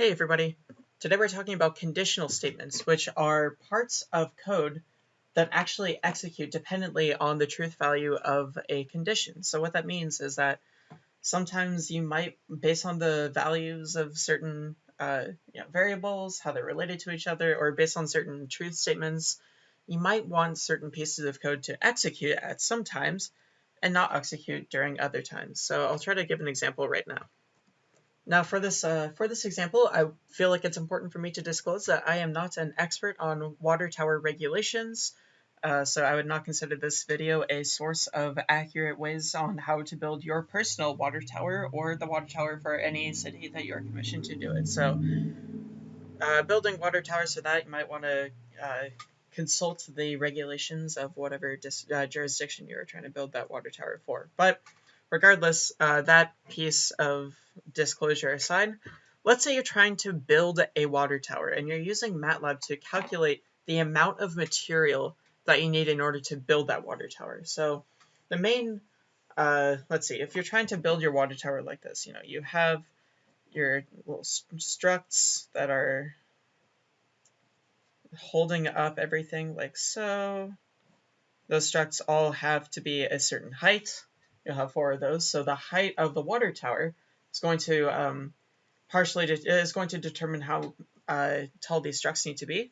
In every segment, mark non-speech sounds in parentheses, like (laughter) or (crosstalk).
Hey everybody! Today we're talking about conditional statements, which are parts of code that actually execute dependently on the truth value of a condition. So what that means is that sometimes you might, based on the values of certain uh, you know, variables, how they're related to each other, or based on certain truth statements, you might want certain pieces of code to execute at some times and not execute during other times. So I'll try to give an example right now. Now for this, uh, for this example, I feel like it's important for me to disclose that I am not an expert on water tower regulations, uh, so I would not consider this video a source of accurate ways on how to build your personal water tower or the water tower for any city that you're commissioned to do it. So uh, building water towers for that, you might want to uh, consult the regulations of whatever uh, jurisdiction you're trying to build that water tower for. But regardless, uh, that piece of disclosure aside, let's say you're trying to build a water tower and you're using MATLAB to calculate the amount of material that you need in order to build that water tower. So the main, uh, let's see, if you're trying to build your water tower like this, you know, you have your little struts that are holding up everything like so. Those struts all have to be a certain height. You'll have four of those. So the height of the water tower is going to um, partially is going to determine how uh, tall these struts need to be.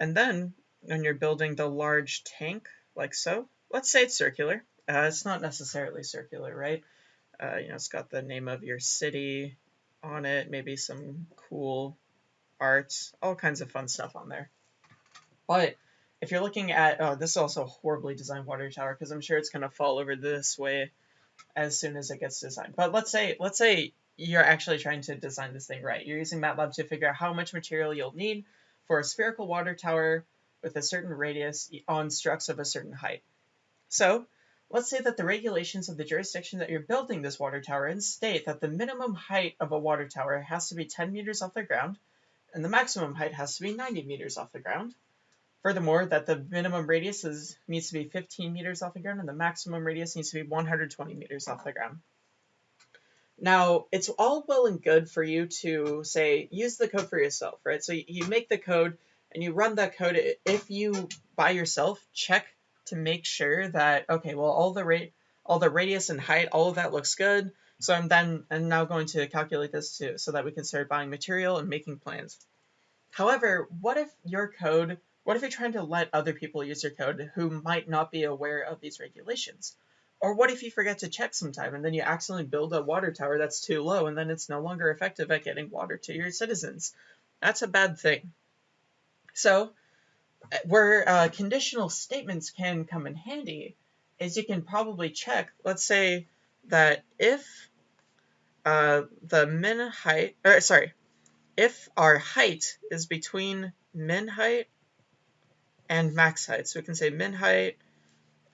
And then when you're building the large tank like so, let's say it's circular. Uh, it's not necessarily circular, right? Uh, you know, it's got the name of your city on it, maybe some cool art, all kinds of fun stuff on there. But if you're looking at, oh, this is also a horribly designed water tower because I'm sure it's going to fall over this way as soon as it gets designed. But let's say, let's say you're actually trying to design this thing right. You're using MATLAB to figure out how much material you'll need for a spherical water tower with a certain radius on struts of a certain height. So let's say that the regulations of the jurisdiction that you're building this water tower in state that the minimum height of a water tower has to be 10 meters off the ground and the maximum height has to be 90 meters off the ground. Furthermore, that the minimum radius is, needs to be 15 meters off the ground and the maximum radius needs to be 120 meters off the ground. Now, it's all well and good for you to say, use the code for yourself, right? So you make the code and you run that code. If you, by yourself, check to make sure that, okay, well, all the rate, all the radius and height, all of that looks good. So I'm then, I'm now going to calculate this too, so that we can start buying material and making plans. However, what if your code what if you're trying to let other people use your code who might not be aware of these regulations? Or what if you forget to check sometime and then you accidentally build a water tower that's too low and then it's no longer effective at getting water to your citizens? That's a bad thing. So, where uh, conditional statements can come in handy is you can probably check, let's say that if uh, the min height, or sorry, if our height is between min height and max height. So we can say min height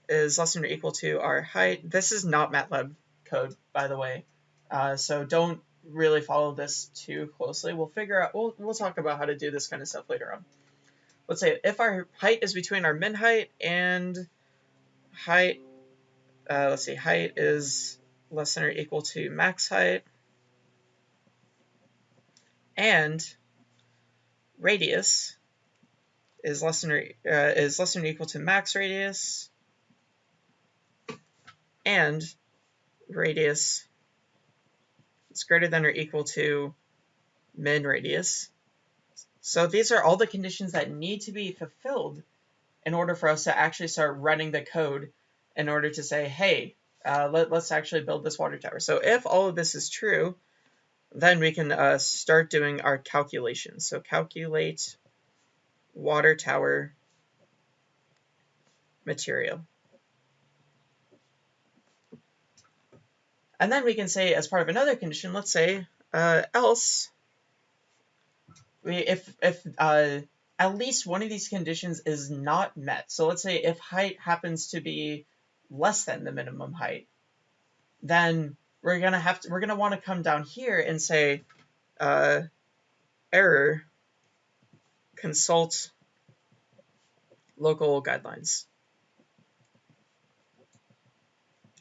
is less than or equal to our height. This is not MATLAB code, by the way. Uh, so don't really follow this too closely. We'll figure out, we'll, we'll talk about how to do this kind of stuff later on. Let's say if our height is between our min height and height, uh, let's see, height is less than or equal to max height, and radius is less than or, uh, is less than or equal to max radius and radius is greater than or equal to min radius. So these are all the conditions that need to be fulfilled in order for us to actually start running the code in order to say, hey, uh, let, us actually build this water tower. So if all of this is true, then we can uh, start doing our calculations. So calculate water tower material. And then we can say, as part of another condition, let's say, uh, else, we, if, if uh, at least one of these conditions is not met. So let's say if height happens to be less than the minimum height, then we're gonna have to, we're gonna want to come down here and say, uh, error consult local guidelines.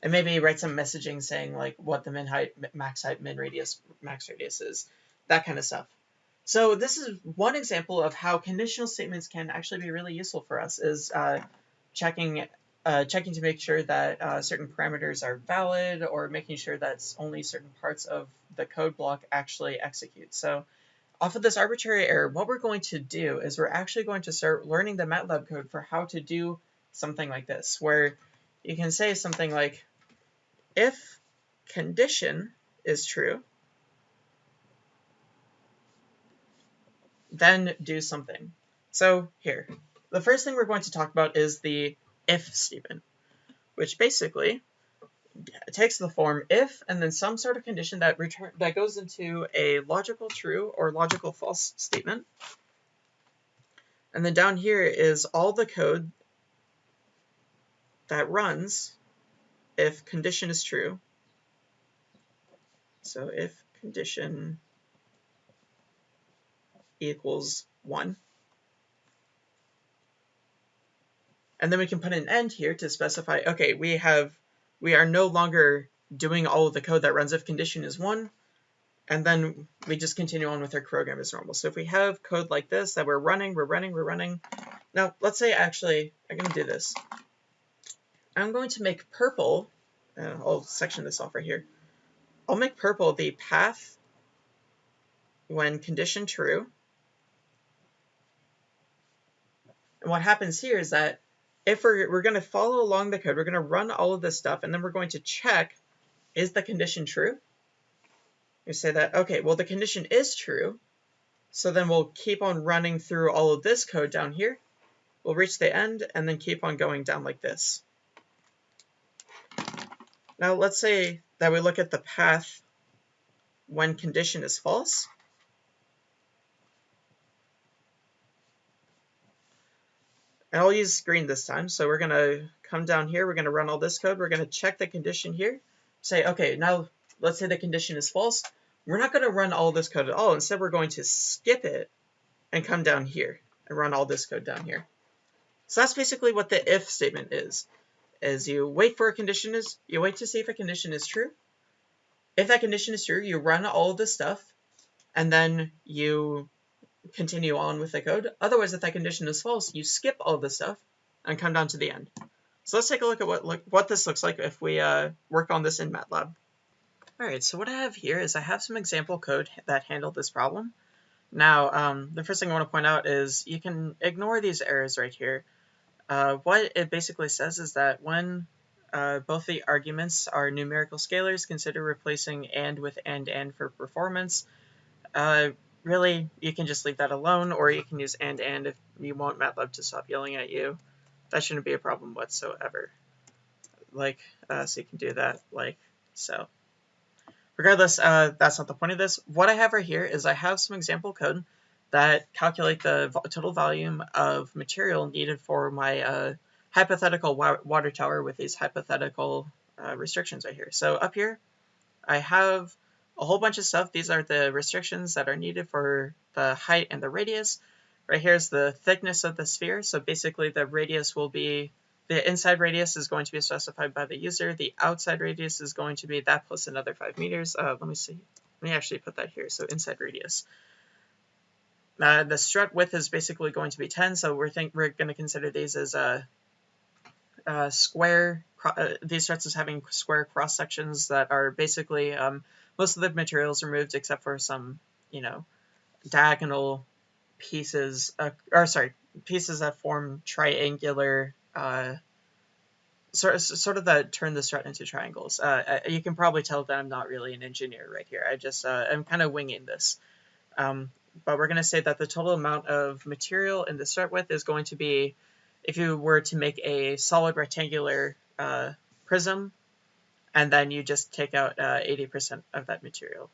And maybe write some messaging saying like what the min height, max height, min radius, max radius is, that kind of stuff. So this is one example of how conditional statements can actually be really useful for us is uh, checking uh, checking to make sure that uh, certain parameters are valid or making sure that only certain parts of the code block actually execute. So off of this arbitrary error, what we're going to do is we're actually going to start learning the MATLAB code for how to do something like this, where you can say something like, if condition is true, then do something. So here, the first thing we're going to talk about is the if statement, which basically takes the form if and then some sort of condition that return that goes into a logical true or logical false statement. And then down here is all the code that runs if condition is true. So if condition equals 1. And then we can put an end here to specify, okay, we have, we are no longer doing all of the code that runs if condition is 1, and then we just continue on with our program as normal. So if we have code like this that we're running, we're running, we're running. Now, let's say actually, I'm going to do this. I'm going to make purple, uh, I'll section this off right here. I'll make purple the path when condition true, And what happens here is that if we're, we're going to follow along the code, we're going to run all of this stuff, and then we're going to check, is the condition true? You say that, okay, well, the condition is true, so then we'll keep on running through all of this code down here. We'll reach the end, and then keep on going down like this. Now, let's say that we look at the path when condition is false. And I'll use green this time. So we're going to come down here. We're going to run all this code. We're going to check the condition here. Say, okay, now let's say the condition is false. We're not going to run all this code at all. Instead, we're going to skip it and come down here and run all this code down here. So that's basically what the if statement is. Is you wait for a condition is you wait to see if a condition is true. If that condition is true, you run all of this stuff, and then you continue on with the code. Otherwise, if that condition is false, you skip all this stuff and come down to the end. So let's take a look at what look, what this looks like if we uh, work on this in MATLAB. Alright, so what I have here is I have some example code that handled this problem. Now, um, the first thing I want to point out is you can ignore these errors right here. Uh, what it basically says is that when uh, both the arguments are numerical scalars, consider replacing AND with AND AND for performance. Really, you can just leave that alone, or you can use and and if you want MATLAB to stop yelling at you. That shouldn't be a problem whatsoever. Like, uh, so you can do that like so. Regardless, uh, that's not the point of this. What I have right here is I have some example code that calculate the total volume of material needed for my uh, hypothetical wa water tower with these hypothetical uh, restrictions right here. So up here, I have a whole bunch of stuff. These are the restrictions that are needed for the height and the radius. Right here is the thickness of the sphere. So basically the radius will be, the inside radius is going to be specified by the user. The outside radius is going to be that plus another 5 meters. Uh, let me see. Let me actually put that here. So inside radius. Uh, the strut width is basically going to be 10, so we're think we're going to consider these as a, a square. Uh, these struts as having square cross sections that are basically um, most of the materials removed except for some, you know, diagonal pieces, uh, or sorry, pieces that form triangular, uh, sort sort of that turn the strut into triangles. Uh, you can probably tell that I'm not really an engineer right here. I just, uh, I'm kind of winging this. Um, but we're going to say that the total amount of material in the strut width is going to be, if you were to make a solid rectangular uh, prism, and then you just take out 80% uh, of that material.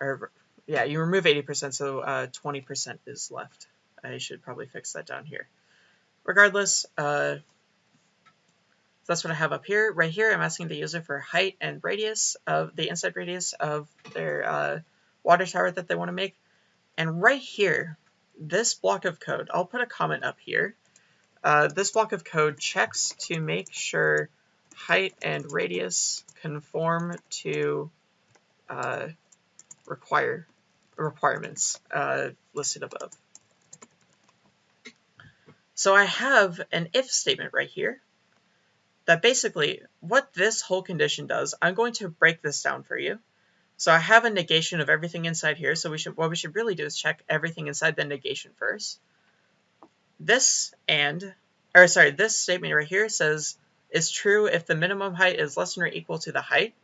Or yeah, you remove 80%, so 20% uh, is left. I should probably fix that down here. Regardless, uh, that's what I have up here. Right here, I'm asking the user for height and radius of the inside radius of their uh, water tower that they want to make. And right here, this block of code, I'll put a comment up here. Uh, this block of code checks to make sure height and radius conform to uh, require requirements uh, listed above. So I have an if statement right here that basically what this whole condition does, I'm going to break this down for you. So I have a negation of everything inside here. So we should what we should really do is check everything inside the negation first. This and, or sorry, this statement right here says is true if the minimum height is less than or equal to the height,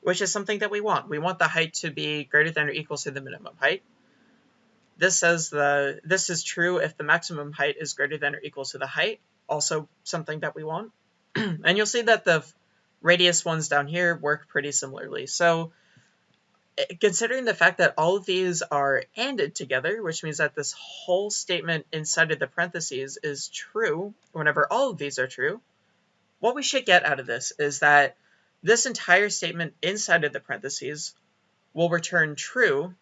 which is something that we want. We want the height to be greater than or equal to the minimum height. This says the this is true if the maximum height is greater than or equal to the height, also something that we want. (clears throat) and you'll see that the radius ones down here work pretty similarly. So eh, considering the fact that all of these are ANDed together, which means that this whole statement inside of the parentheses is true whenever all of these are true, what we should get out of this is that this entire statement inside of the parentheses will return true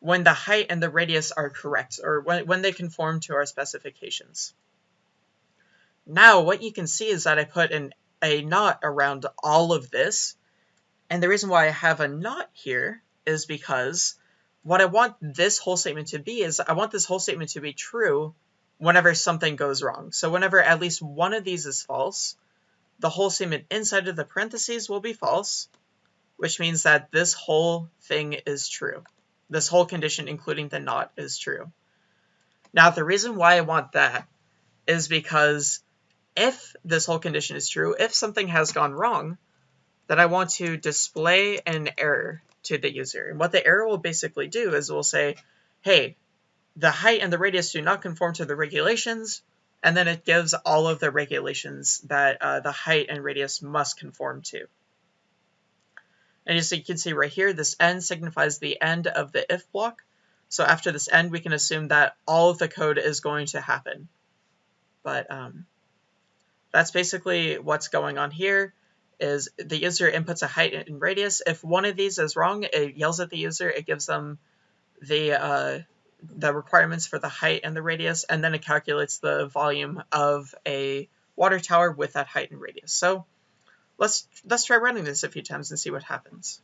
when the height and the radius are correct, or when, when they conform to our specifications. Now, what you can see is that I put an, a not around all of this, and the reason why I have a not here is because what I want this whole statement to be is I want this whole statement to be true whenever something goes wrong. So whenever at least one of these is false, the whole statement inside of the parentheses will be false, which means that this whole thing is true. This whole condition, including the not, is true. Now, the reason why I want that is because if this whole condition is true, if something has gone wrong, then I want to display an error to the user. And what the error will basically do is it will say, hey, the height and the radius do not conform to the regulations, and then it gives all of the regulations that uh, the height and radius must conform to. And as you can see right here, this end signifies the end of the if block. So after this end, we can assume that all of the code is going to happen. But um, that's basically what's going on here is the user inputs a height and radius. If one of these is wrong, it yells at the user, it gives them the uh, the requirements for the height and the radius, and then it calculates the volume of a water tower with that height and radius. So let's let's try running this a few times and see what happens.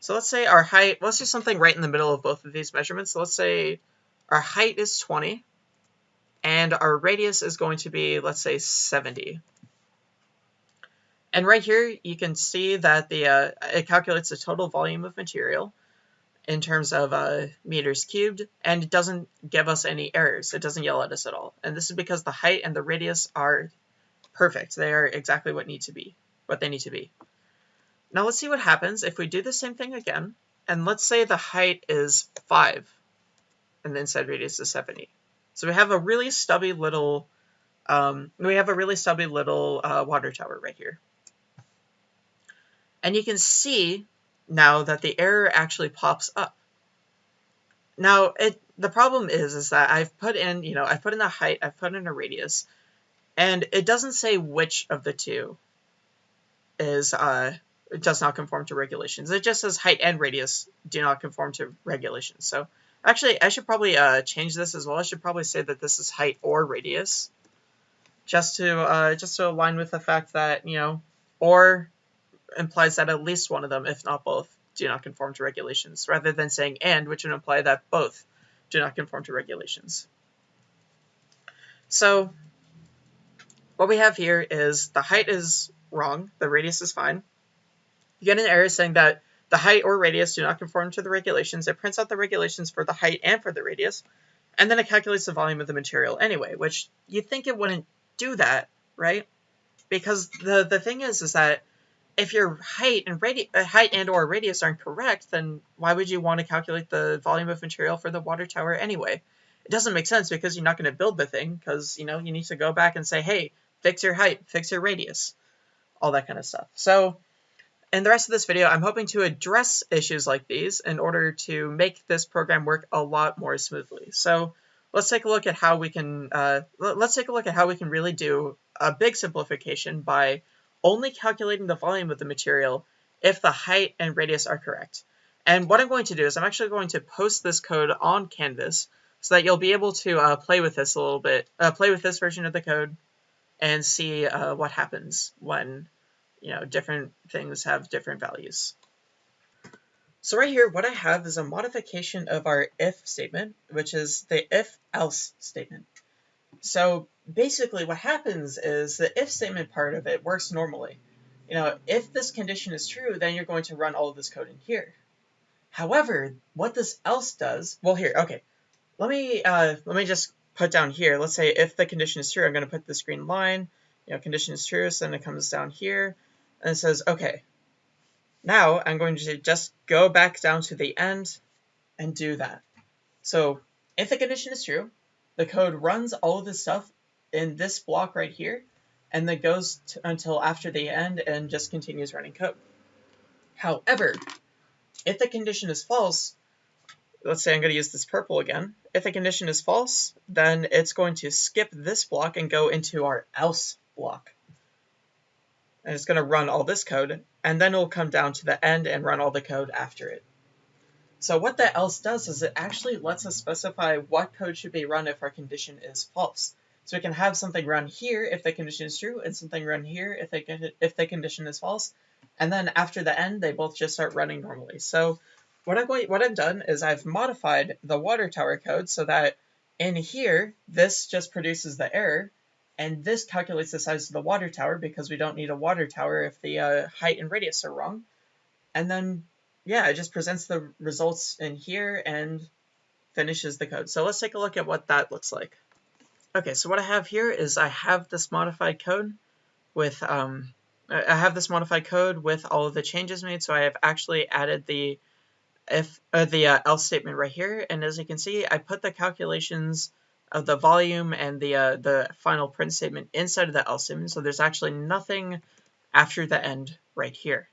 So let's say our height, let's do something right in the middle of both of these measurements. So let's say our height is 20 and our radius is going to be, let's say 70. And right here, you can see that the uh, it calculates the total volume of material in terms of uh, meters cubed, and it doesn't give us any errors. It doesn't yell at us at all. And this is because the height and the radius are perfect. They are exactly what need to be what they need to be. Now let's see what happens if we do the same thing again, and let's say the height is 5, and the inside radius is 70. So we have a really stubby little, um, we have a really stubby little uh, water tower right here. And you can see now that the error actually pops up. Now, it the problem is, is that I've put in, you know, I've put in the height, I've put in a radius, and it doesn't say which of the two is uh, does not conform to regulations. It just says height and radius do not conform to regulations. So actually, I should probably uh, change this as well. I should probably say that this is height or radius, just to uh, just to align with the fact that you know, or implies that at least one of them, if not both, do not conform to regulations, rather than saying and, which would imply that both do not conform to regulations. So what we have here is the height is wrong. The radius is fine. You get an error saying that the height or radius do not conform to the regulations. It prints out the regulations for the height and for the radius, and then it calculates the volume of the material anyway, which you'd think it wouldn't do that, right? Because the, the thing is, is that if your height and radi uh, height and or radius aren't correct, then why would you want to calculate the volume of material for the water tower anyway? It doesn't make sense because you're not going to build the thing because, you know, you need to go back and say, hey, fix your height, fix your radius all that kind of stuff. So in the rest of this video, I'm hoping to address issues like these in order to make this program work a lot more smoothly. So let's take a look at how we can, uh, let's take a look at how we can really do a big simplification by only calculating the volume of the material if the height and radius are correct. And what I'm going to do is I'm actually going to post this code on Canvas so that you'll be able to uh, play with this a little bit, uh, play with this version of the code and see uh, what happens when you know different things have different values. So right here, what I have is a modification of our if statement, which is the if-else statement. So basically what happens is the if statement part of it works normally. You know, if this condition is true, then you're going to run all of this code in here. However, what this else does, well here, okay, let me uh, let me just put down here. Let's say if the condition is true, I'm going to put this green line. You know, condition is true, so then it comes down here and it says, okay, now I'm going to just go back down to the end and do that. So if the condition is true, the code runs all of this stuff in this block right here, and then goes until after the end and just continues running code. However, if the condition is false, let's say I'm going to use this purple again. If the condition is false, then it's going to skip this block and go into our else block. And it's going to run all this code, and then it'll come down to the end and run all the code after it. So what that else does is it actually lets us specify what code should be run if our condition is false. So we can have something run here if the condition is true, and something run here if, they if the condition is false. And then after the end, they both just start running normally. So what going, what I've done is I've modified the water tower code so that in here, this just produces the error, and this calculates the size of the water tower because we don't need a water tower if the uh, height and radius are wrong. And then, yeah, it just presents the results in here and finishes the code. So let's take a look at what that looks like. Okay, so what I have here is I have this modified code with, um, I have this modified code with all of the changes made. So I have actually added the if uh, the uh, else statement right here. And as you can see, I put the calculations of the volume and the uh, the final print statement inside of the else statement. So there's actually nothing after the end right here.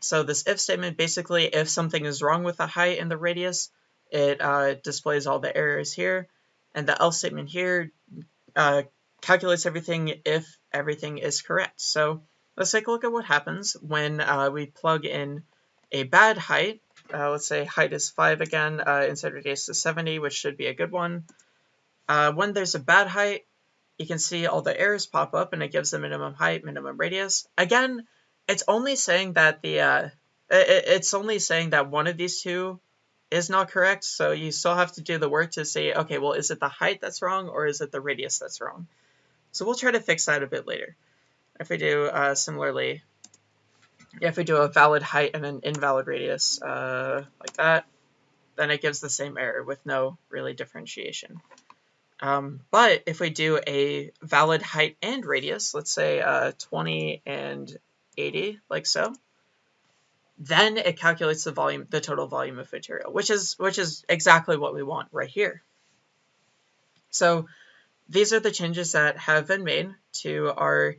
So this if statement, basically, if something is wrong with the height and the radius, it uh, displays all the errors here. And the else statement here uh, calculates everything if everything is correct. So let's take a look at what happens when uh, we plug in a bad height. Uh, let's say height is 5 again, uh, inside radius is 70, which should be a good one. Uh, when there's a bad height, you can see all the errors pop up and it gives the minimum height, minimum radius. Again, it's only saying that the uh, it, it's only saying that one of these two is not correct. So you still have to do the work to say, okay, well, is it the height that's wrong or is it the radius that's wrong? So we'll try to fix that a bit later. If we do uh, similarly, if we do a valid height and an invalid radius uh, like that, then it gives the same error with no really differentiation. Um, but if we do a valid height and radius, let's say uh, 20 and 80, like so, then it calculates the volume, the total volume of material, which is which is exactly what we want right here. So these are the changes that have been made to our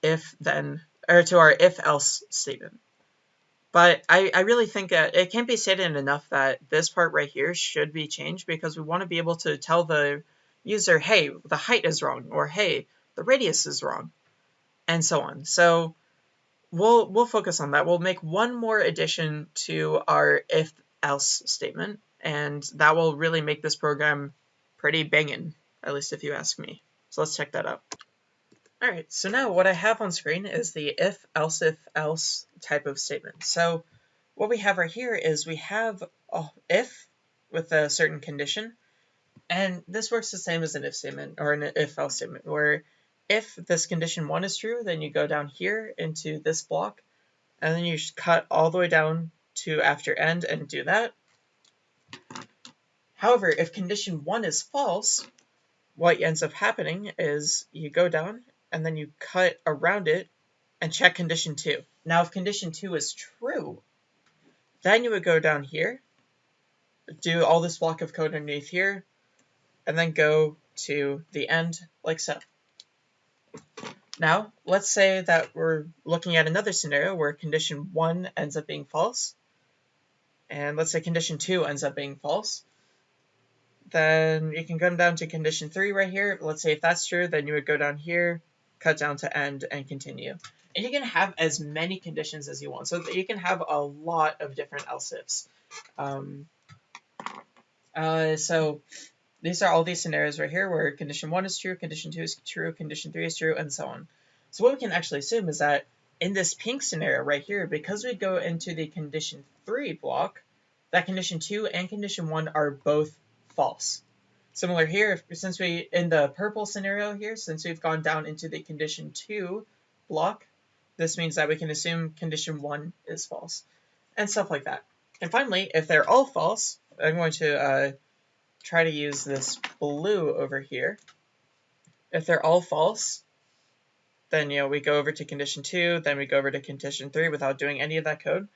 if then or to our if else statement. But I, I really think that it can't be stated enough that this part right here should be changed because we want to be able to tell the user, hey, the height is wrong, or hey, the radius is wrong, and so on. So we'll we'll focus on that. We'll make one more addition to our if else statement, and that will really make this program pretty banging, at least if you ask me. So let's check that out. Alright, so now what I have on screen is the if else if else type of statement. So what we have right here is we have a if with a certain condition, and this works the same as an if statement or an if else statement, where if this condition one is true, then you go down here into this block, and then you cut all the way down to after end and do that. However, if condition one is false, what ends up happening is you go down and then you cut around it and check condition two. Now, if condition two is true, then you would go down here, do all this block of code underneath here, and then go to the end like so. Now, let's say that we're looking at another scenario where condition 1 ends up being false, and let's say condition 2 ends up being false. Then you can come down to condition 3 right here. Let's say if that's true, then you would go down here, cut down to end, and continue. And you can have as many conditions as you want. So you can have a lot of different else ifs. Um, uh, so these are all these scenarios right here where condition 1 is true, condition 2 is true, condition 3 is true, and so on. So what we can actually assume is that in this pink scenario right here, because we go into the condition 3 block, that condition 2 and condition 1 are both false. Similar here, since we, in the purple scenario here, since we've gone down into the condition 2 block, this means that we can assume condition 1 is false, and stuff like that. And finally, if they're all false, I'm going to uh, try to use this blue over here. If they're all false, then you know we go over to condition 2, then we go over to condition 3 without doing any of that code.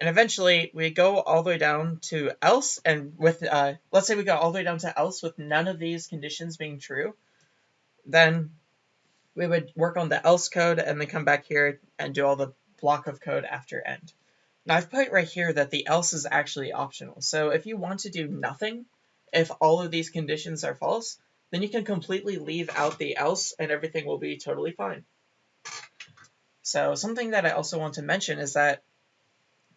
And eventually we go all the way down to else, and with, uh, let's say we go all the way down to else with none of these conditions being true, then we would work on the else code and then come back here and do all the block of code after end. Now I've put right here that the else is actually optional. So if you want to do nothing, if all of these conditions are false, then you can completely leave out the else and everything will be totally fine. So something that I also want to mention is that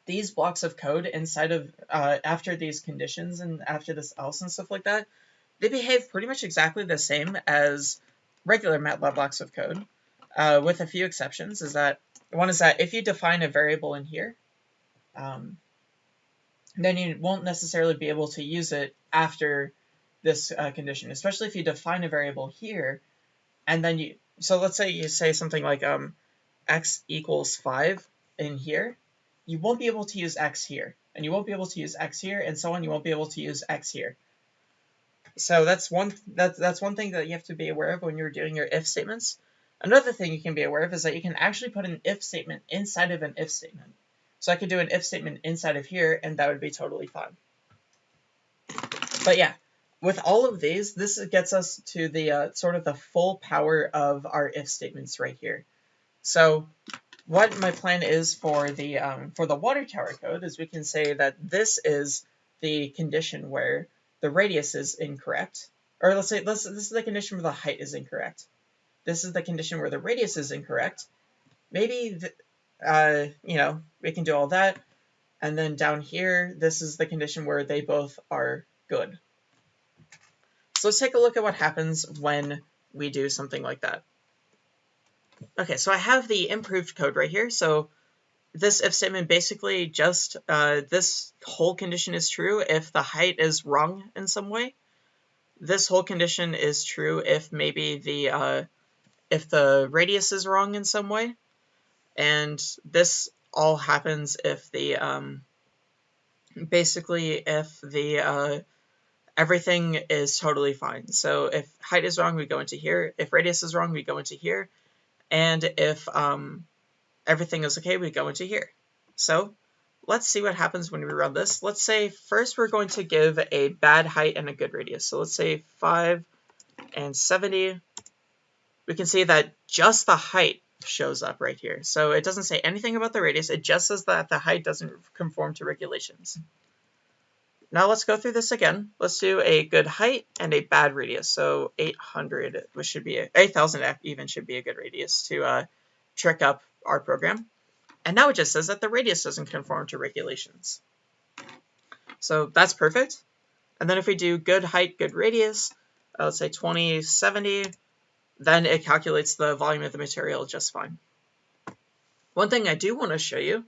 these blocks of code inside of, uh, after these conditions and after this else and stuff like that, they behave pretty much exactly the same as regular MATLAB blocks of code, uh, with a few exceptions, is that one is that if you define a variable in here, um, then you won't necessarily be able to use it after this uh, condition, especially if you define a variable here, and then you, so let's say you say something like um, x equals 5 in here, you won't be able to use x here, and you won't be able to use x here, and so on, you won't be able to use x here. So that's one that's that's one thing that you have to be aware of when you're doing your if statements. Another thing you can be aware of is that you can actually put an if statement inside of an if statement. So I could do an if statement inside of here, and that would be totally fine. But yeah, with all of these, this gets us to the uh, sort of the full power of our if statements right here. So what my plan is for the um, for the water tower code is we can say that this is the condition where the radius is incorrect, or let's say let's, this is the condition where the height is incorrect. This is the condition where the radius is incorrect. Maybe, the, uh, you know, we can do all that. And then down here, this is the condition where they both are good. So let's take a look at what happens when we do something like that. Okay, so I have the improved code right here. So this if statement basically just, uh, this whole condition is true if the height is wrong in some way. This whole condition is true if maybe the, uh, if the radius is wrong in some way. And this all happens if the, um, basically if the, uh, everything is totally fine. So if height is wrong, we go into here. If radius is wrong, we go into here. And if um, everything is okay, we go into here. So let's see what happens when we run this. Let's say first we're going to give a bad height and a good radius. So let's say 5 and 70. We can see that just the height shows up right here. So it doesn't say anything about the radius. It just says that the height doesn't conform to regulations. Now let's go through this again. Let's do a good height and a bad radius. So 800, which should be, 8,000 even should be a good radius to uh, trick up our program. And now it just says that the radius doesn't conform to regulations. So that's perfect. And then if we do good height, good radius, uh, let's say 2070, then it calculates the volume of the material just fine. One thing I do want to show you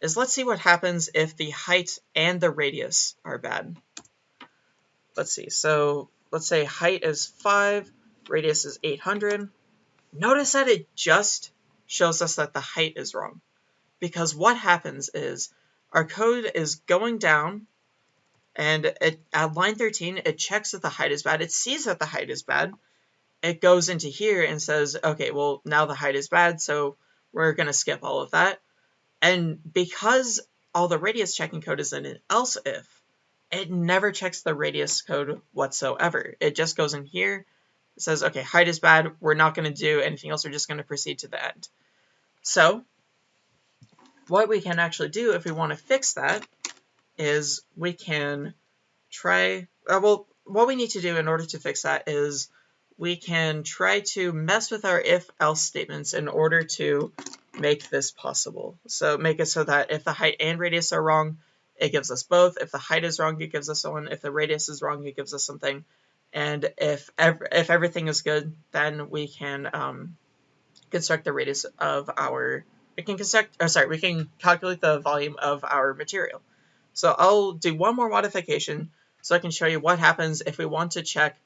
is let's see what happens if the height and the radius are bad. Let's see, so let's say height is 5, radius is 800. Notice that it just shows us that the height is wrong. Because what happens is our code is going down and it, at line 13, it checks that the height is bad. It sees that the height is bad. It goes into here and says, okay, well, now the height is bad, so we're going to skip all of that. And because all the radius checking code is in an else if, it never checks the radius code whatsoever. It just goes in here, says, okay, height is bad, we're not going to do anything else, we're just going to proceed to the end. So, what we can actually do if we want to fix that is we can try, uh, well, what we need to do in order to fix that is we can try to mess with our if-else statements in order to make this possible. So make it so that if the height and radius are wrong, it gives us both. If the height is wrong, it gives us one. If the radius is wrong, it gives us something. And if ev if everything is good, then we can um, construct the radius of our we can construct, or sorry, we can calculate the volume of our material. So I'll do one more modification so I can show you what happens if we want to check,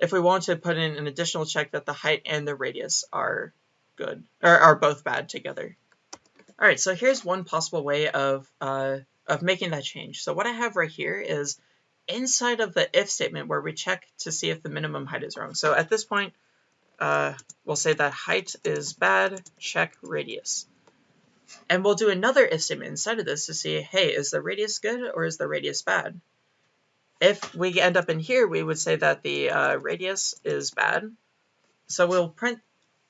if we want to put in an additional check that the height and the radius are good, or are both bad together. All right, so here's one possible way of, uh, of making that change. So what I have right here is inside of the if statement where we check to see if the minimum height is wrong. So at this point, uh, we'll say that height is bad, check radius. And we'll do another if statement inside of this to see, hey, is the radius good or is the radius bad? If we end up in here, we would say that the uh, radius is bad. So we'll print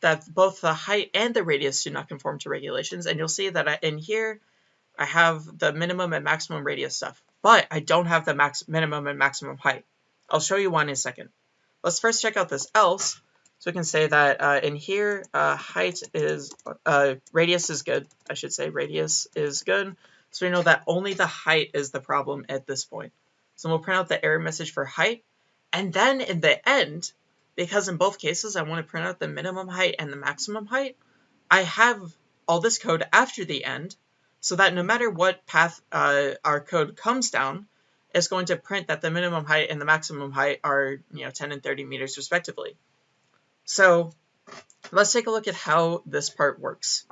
that both the height and the radius do not conform to regulations. And you'll see that I, in here, I have the minimum and maximum radius stuff, but I don't have the max minimum and maximum height. I'll show you one in a second. Let's first check out this else. So we can say that uh, in here, uh, height is, uh, radius is good. I should say radius is good. So we know that only the height is the problem at this point. So we'll print out the error message for height. And then in the end, because in both cases I want to print out the minimum height and the maximum height, I have all this code after the end so that no matter what path uh, our code comes down, it's going to print that the minimum height and the maximum height are you know 10 and 30 meters respectively. So let's take a look at how this part works.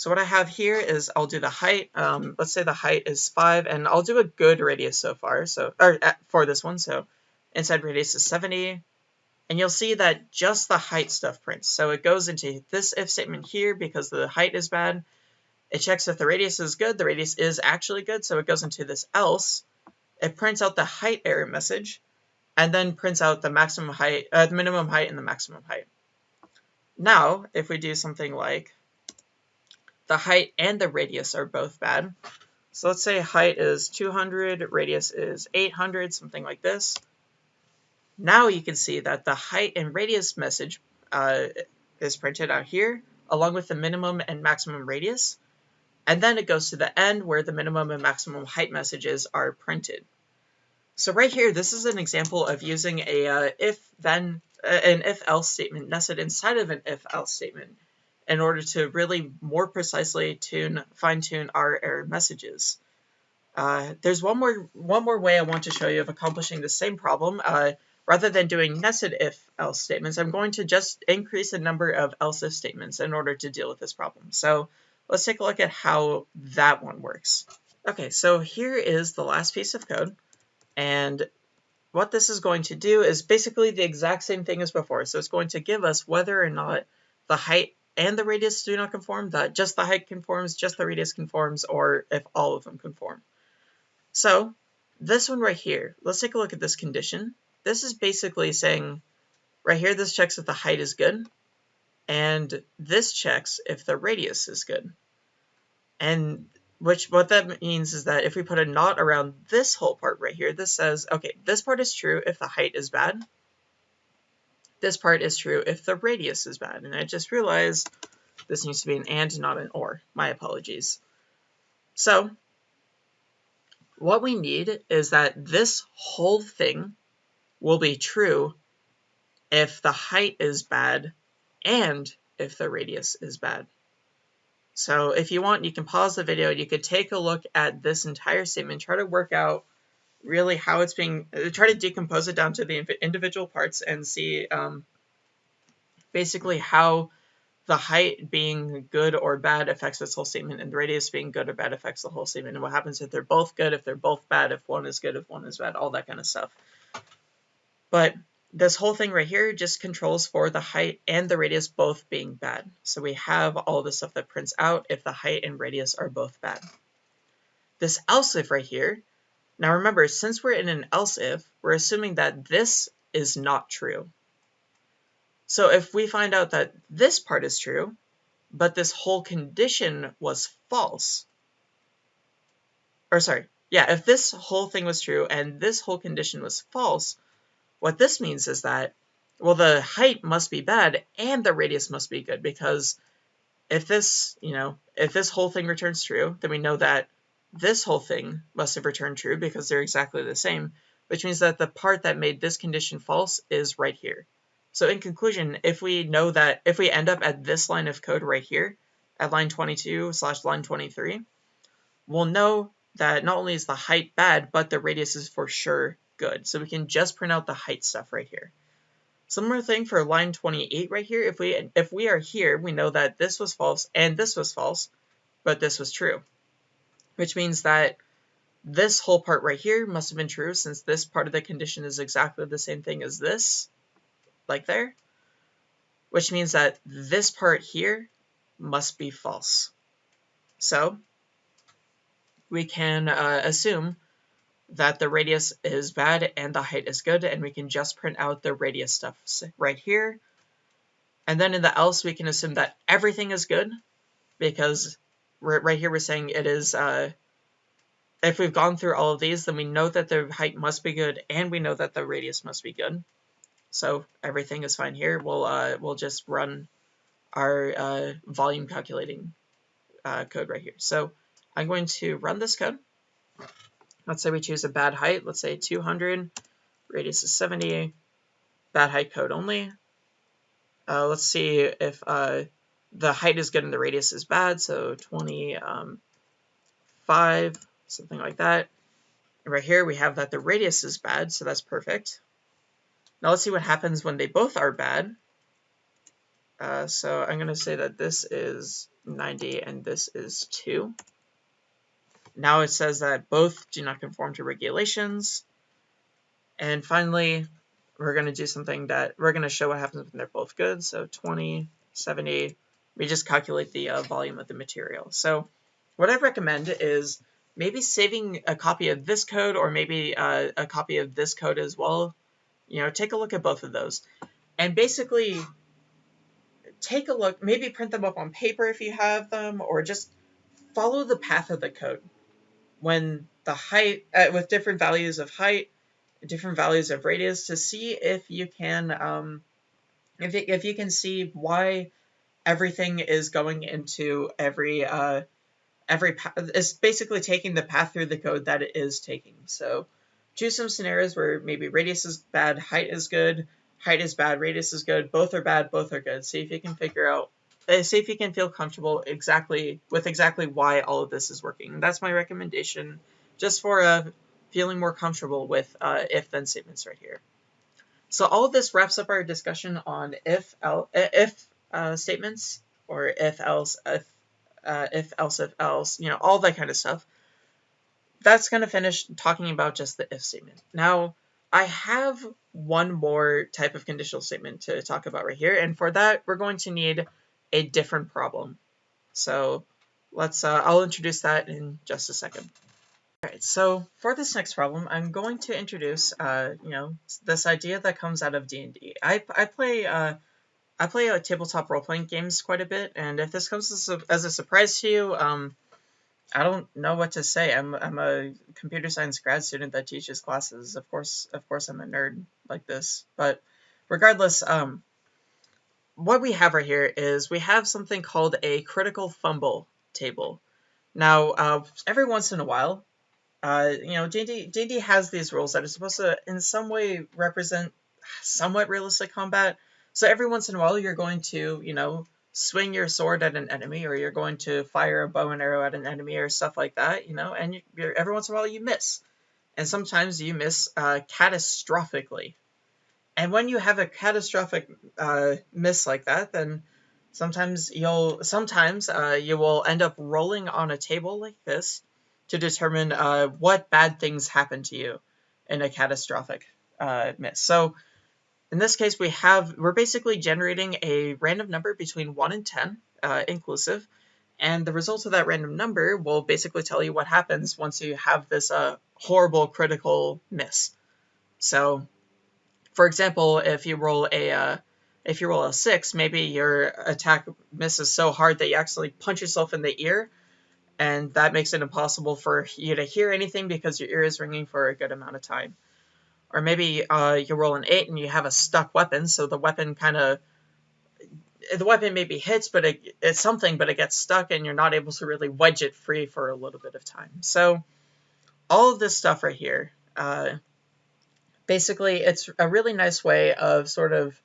So what I have here is I'll do the height. Um, let's say the height is 5, and I'll do a good radius so far, so or uh, for this one. So inside radius is 70, and you'll see that just the height stuff prints. So it goes into this if statement here because the height is bad. It checks if the radius is good. The radius is actually good, so it goes into this else. It prints out the height error message, and then prints out the maximum height, uh, the minimum height and the maximum height. Now, if we do something like the height and the radius are both bad. So let's say height is 200, radius is 800, something like this. Now you can see that the height and radius message uh, is printed out here, along with the minimum and maximum radius. And then it goes to the end where the minimum and maximum height messages are printed. So right here, this is an example of using a uh, if-then, uh, an if-else statement nested inside of an if-else statement in order to really more precisely tune, fine-tune our error messages. Uh, there's one more one more way I want to show you of accomplishing the same problem. Uh, rather than doing nested if-else statements, I'm going to just increase the number of else-if statements in order to deal with this problem. So let's take a look at how that one works. Okay, so here is the last piece of code. And what this is going to do is basically the exact same thing as before. So it's going to give us whether or not the height and the radius do not conform, that just the height conforms, just the radius conforms, or if all of them conform. So this one right here, let's take a look at this condition. This is basically saying, right here, this checks if the height is good, and this checks if the radius is good. And which what that means is that if we put a not around this whole part right here, this says, okay, this part is true if the height is bad. This part is true if the radius is bad. And I just realized this needs to be an and, not an or. My apologies. So what we need is that this whole thing will be true if the height is bad and if the radius is bad. So if you want, you can pause the video. You could take a look at this entire statement, try to work out really how it's being, uh, try to decompose it down to the individual parts and see um, basically how the height being good or bad affects this whole statement and the radius being good or bad affects the whole statement and what happens if they're both good, if they're both bad, if one is good, if one is bad, all that kind of stuff. But this whole thing right here just controls for the height and the radius both being bad. So we have all the stuff that prints out if the height and radius are both bad. This else if right here, now remember, since we're in an else if, we're assuming that this is not true. So if we find out that this part is true, but this whole condition was false, or sorry, yeah, if this whole thing was true and this whole condition was false, what this means is that, well, the height must be bad and the radius must be good because if this, you know, if this whole thing returns true, then we know that this whole thing must have returned true because they're exactly the same, which means that the part that made this condition false is right here. So in conclusion, if we know that if we end up at this line of code right here, at line 22 slash line 23, we'll know that not only is the height bad, but the radius is for sure good. So we can just print out the height stuff right here. Similar thing for line 28 right here. If we if we are here, we know that this was false and this was false, but this was true. Which means that this whole part right here must have been true since this part of the condition is exactly the same thing as this, like there. Which means that this part here must be false. So we can uh, assume that the radius is bad and the height is good, and we can just print out the radius stuff right here. And then in the else, we can assume that everything is good, because right here we're saying it is, uh, if we've gone through all of these, then we know that the height must be good, and we know that the radius must be good. So everything is fine here. We'll, uh, we'll just run our uh, volume calculating uh, code right here. So I'm going to run this code. Let's say we choose a bad height, let's say 200, radius is 70, bad height code only. Uh, let's see if uh, the height is good and the radius is bad, so 25, um, something like that. And right here we have that the radius is bad, so that's perfect. Now let's see what happens when they both are bad. Uh, so I'm going to say that this is 90 and this is 2. Now it says that both do not conform to regulations. And finally, we're going to do something that we're going to show what happens when they're both good. So 20, 70, we just calculate the uh, volume of the material. So what I recommend is maybe saving a copy of this code or maybe uh, a copy of this code as well. You know, take a look at both of those. And basically take a look, maybe print them up on paper if you have them, or just follow the path of the code when the height, uh, with different values of height, different values of radius to see if you can, um, if, it, if you can see why everything is going into every, uh, every path, it's basically taking the path through the code that it is taking. So choose some scenarios where maybe radius is bad, height is good, height is bad, radius is good, both are bad, both are good. See if you can figure out uh, see if you can feel comfortable exactly with exactly why all of this is working. That's my recommendation, just for uh, feeling more comfortable with uh, if-then statements right here. So all of this wraps up our discussion on if uh, if uh, statements or if else if uh, if else if else you know all that kind of stuff. That's going to finish talking about just the if statement. Now I have one more type of conditional statement to talk about right here, and for that we're going to need a different problem. So let's, uh, I'll introduce that in just a second. Alright, so for this next problem, I'm going to introduce, uh, you know, this idea that comes out of D&D. I, I play, uh, I play uh, tabletop role-playing games quite a bit, and if this comes as a, as a surprise to you, um, I don't know what to say. I'm, I'm a computer science grad student that teaches classes. Of course, of course, I'm a nerd like this. But regardless, um, what we have right here is we have something called a critical fumble table. Now, uh, every once in a while, uh, you know, D&D, D&D has these rules that are supposed to, in some way, represent somewhat realistic combat. So every once in a while, you're going to, you know, swing your sword at an enemy, or you're going to fire a bow and arrow at an enemy, or stuff like that, you know, and you're, every once in a while you miss. And sometimes you miss uh, catastrophically. And when you have a catastrophic uh, miss like that, then sometimes you'll sometimes uh, you will end up rolling on a table like this to determine uh, what bad things happen to you in a catastrophic uh, miss. So in this case, we have we're basically generating a random number between one and ten uh, inclusive, and the result of that random number will basically tell you what happens once you have this uh, horrible critical miss. So for example, if you roll a uh, if you roll a six, maybe your attack misses so hard that you actually punch yourself in the ear, and that makes it impossible for you to hear anything because your ear is ringing for a good amount of time. Or maybe uh, you roll an eight and you have a stuck weapon, so the weapon kind of the weapon maybe hits, but it, it's something, but it gets stuck, and you're not able to really wedge it free for a little bit of time. So all of this stuff right here. Uh, basically, it's a really nice way of sort of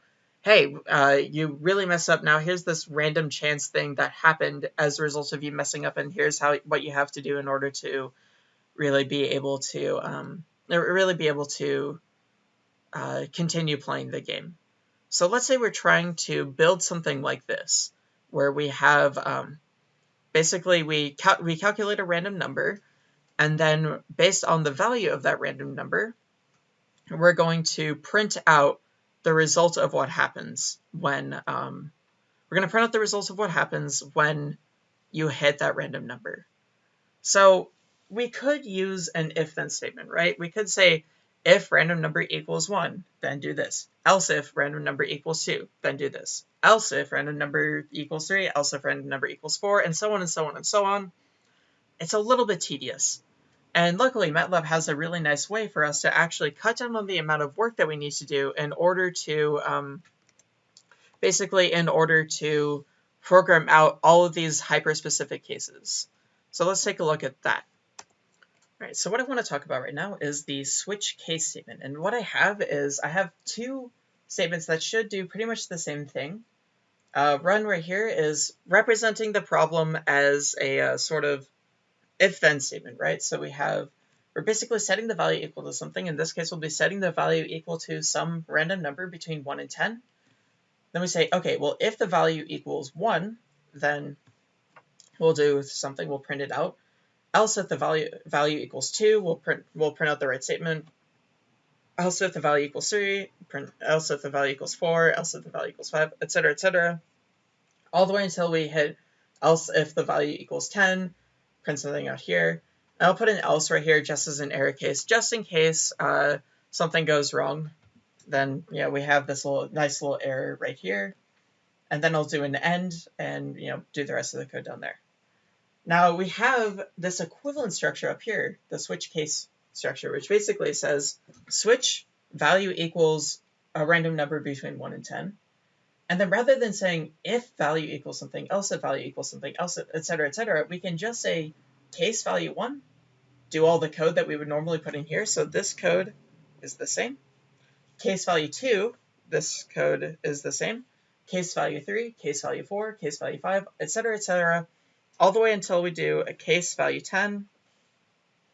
hey, uh, you really mess up. Now here's this random chance thing that happened as a result of you messing up, and here's how what you have to do in order to really be able to um, really be able to uh, continue playing the game. So let's say we're trying to build something like this, where we have um, basically we, cal we calculate a random number, and then based on the value of that random number, we're going to print out the result of what happens when um, we're going to print out the results of what happens when you hit that random number. So we could use an if-then statement, right? We could say if random number equals 1, then do this. Else if random number equals 2, then do this. Else if random number equals 3, else if random number equals 4, and so on and so on and so on. It's a little bit tedious. And luckily, MATLAB has a really nice way for us to actually cut down on the amount of work that we need to do in order to, um, basically in order to program out all of these hyper-specific cases. So let's take a look at that. All right, so what I want to talk about right now is the switch case statement. And what I have is I have two statements that should do pretty much the same thing. Uh, run right here is representing the problem as a uh, sort of if then statement, right? So we have, we're basically setting the value equal to something. In this case, we'll be setting the value equal to some random number between 1 and 10. Then we say, okay, well, if the value equals 1, then we'll do something, we'll print it out. Else if the value value equals 2, we'll print we'll print out the right statement. Else if the value equals 3, print else if the value equals 4, else if the value equals 5, etc., etc. All the way until we hit else if the value equals 10, print something out here. And I'll put an else right here just as an error case, just in case uh, something goes wrong. Then yeah, we have this little nice little error right here. And then I'll do an end and you know do the rest of the code down there. Now we have this equivalent structure up here, the switch case structure, which basically says switch value equals a random number between 1 and 10. And then rather than saying if value equals something, else if value equals something, else, etc., etc., we can just say case value 1, do all the code that we would normally put in here. So this code is the same. Case value 2, this code is the same. Case value 3, case value 4, case value 5, etc., etc., all the way until we do a case value 10.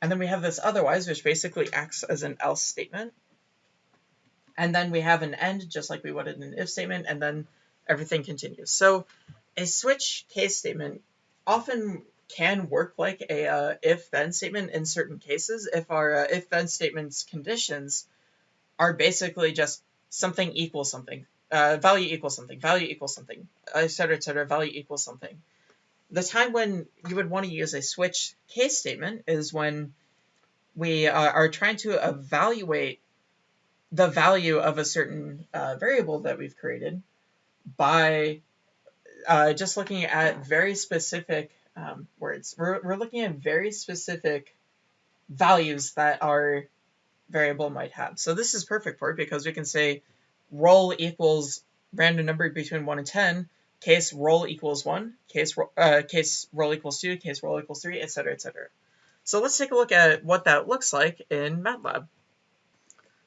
And then we have this otherwise, which basically acts as an else statement. And then we have an end, just like we would in an if statement, and then everything continues. So a switch case statement often can work like a uh, if-then statement in certain cases if our uh, if-then statements conditions are basically just something equals something, uh, value equals something, value equals something, etc., etc., value equals something. The time when you would want to use a switch case statement is when we uh, are trying to evaluate the value of a certain uh, variable that we've created by uh, just looking at very specific um, words. We're, we're looking at very specific values that our variable might have. So this is perfect for it because we can say roll equals random number between 1 and 10, case roll equals 1, case, uh, case roll equals 2, case roll equals 3, etc., etc. So let's take a look at what that looks like in MATLAB.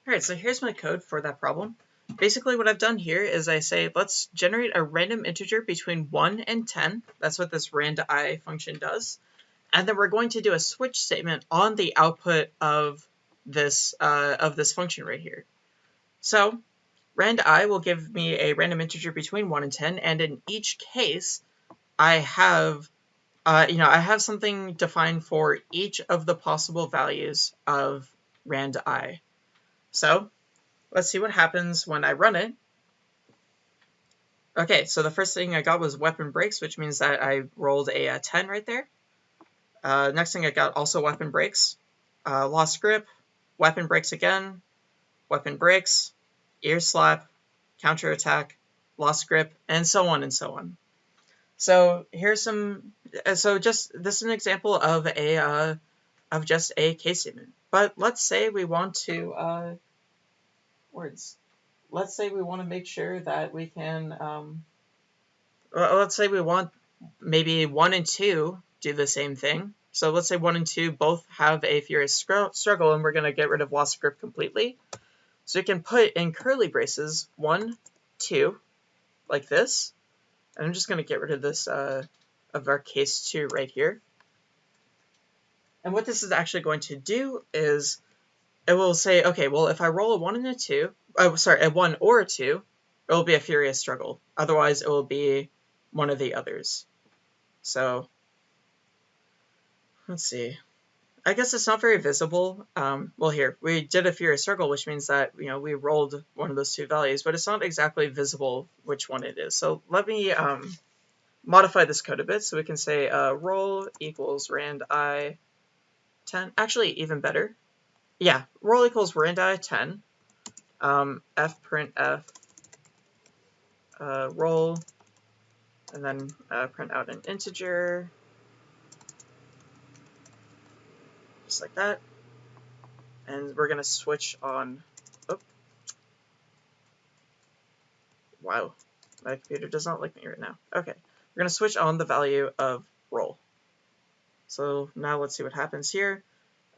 Alright, so here's my code for that problem. Basically what I've done here is I say let's generate a random integer between 1 and 10. That's what this randi function does. And then we're going to do a switch statement on the output of this uh, of this function right here. So randi will give me a random integer between 1 and 10, and in each case, I have uh, you know, I have something defined for each of the possible values of randi. So let's see what happens when I run it. Okay, so the first thing I got was weapon breaks, which means that I rolled a, a 10 right there. Uh, next thing I got also weapon breaks. Uh, lost grip, weapon breaks again, weapon breaks, ear slap, counter attack, lost grip, and so on and so on. So here's some, uh, so just, this is an example of a, uh, of just a case statement. But let's say we want to, uh, words. Let's say we want to make sure that we can, um, let's say we want maybe one and two do the same thing. So let's say one and two both have a furious struggle and we're going to get rid of lost grip completely. So you can put in curly braces one, 2, like this. And I'm just going to get rid of this uh, of our case 2 right here. And what this is actually going to do is it will say, okay, well, if I roll a 1 and a 2, oh, sorry, a 1 or a 2, it will be a furious struggle. Otherwise, it will be one of the others. So, let's see. I guess it's not very visible. Um, well, here, we did a furious circle, which means that, you know, we rolled one of those two values, but it's not exactly visible which one it is. So let me um, modify this code a bit. So we can say uh, roll equals randi 10. Actually, even better. Yeah, roll equals randi 10. Um, fprintf uh, roll, and then uh, print out an integer. Just like that. And we're going to switch on, oh, wow, my computer does not like me right now. Okay, we're going to switch on the value of roll. So now let's see what happens here.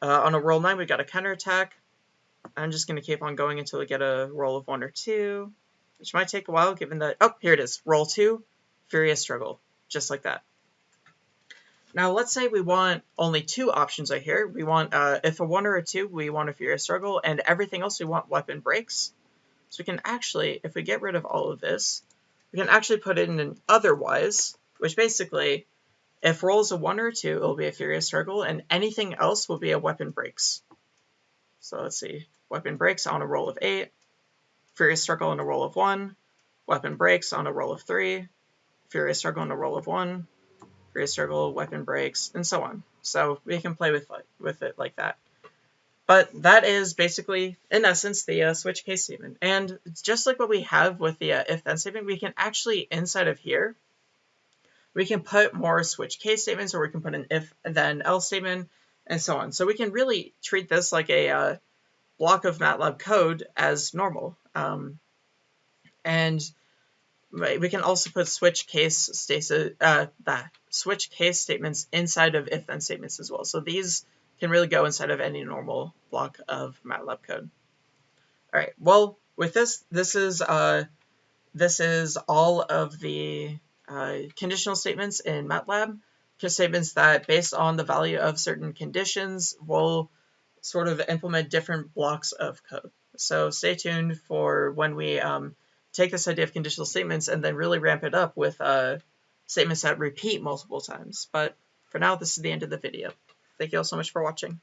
Uh, on a roll 9, we got a counterattack. I'm just going to keep on going until we get a roll of 1 or 2, which might take a while given that, oh, here it is, roll 2, Furious Struggle, just like that. Now let's say we want only two options right here. We want, uh, if a 1 or a 2, we want a Furious Struggle, and everything else we want Weapon Breaks. So we can actually, if we get rid of all of this, we can actually put in an otherwise, which basically, if rolls a 1 or a 2, it will be a Furious Struggle, and anything else will be a Weapon Breaks. So let's see, Weapon Breaks on a roll of 8, Furious Struggle on a roll of 1, Weapon Breaks on a roll of 3, Furious Struggle on a roll of 1, Furious Struggle, Weapon Breaks, and so on. So we can play with, with it like that. But that is basically, in essence, the uh, switch case statement. And just like what we have with the uh, if-then statement, we can actually, inside of here, we can put more switch case statements, or we can put an if-then-else statement, and so on. So we can really treat this like a uh, block of MATLAB code as normal. Um, and we can also put switch case stasis, uh, switch case statements inside of if-then statements as well. So these can really go inside of any normal block of MATLAB code. All right, well, with this, this is, uh, this is all of the uh, conditional statements in MATLAB, statements that based on the value of certain conditions will sort of implement different blocks of code. So stay tuned for when we um, take this idea of conditional statements and then really ramp it up with uh, statements that repeat multiple times. But for now, this is the end of the video. Thank you all so much for watching.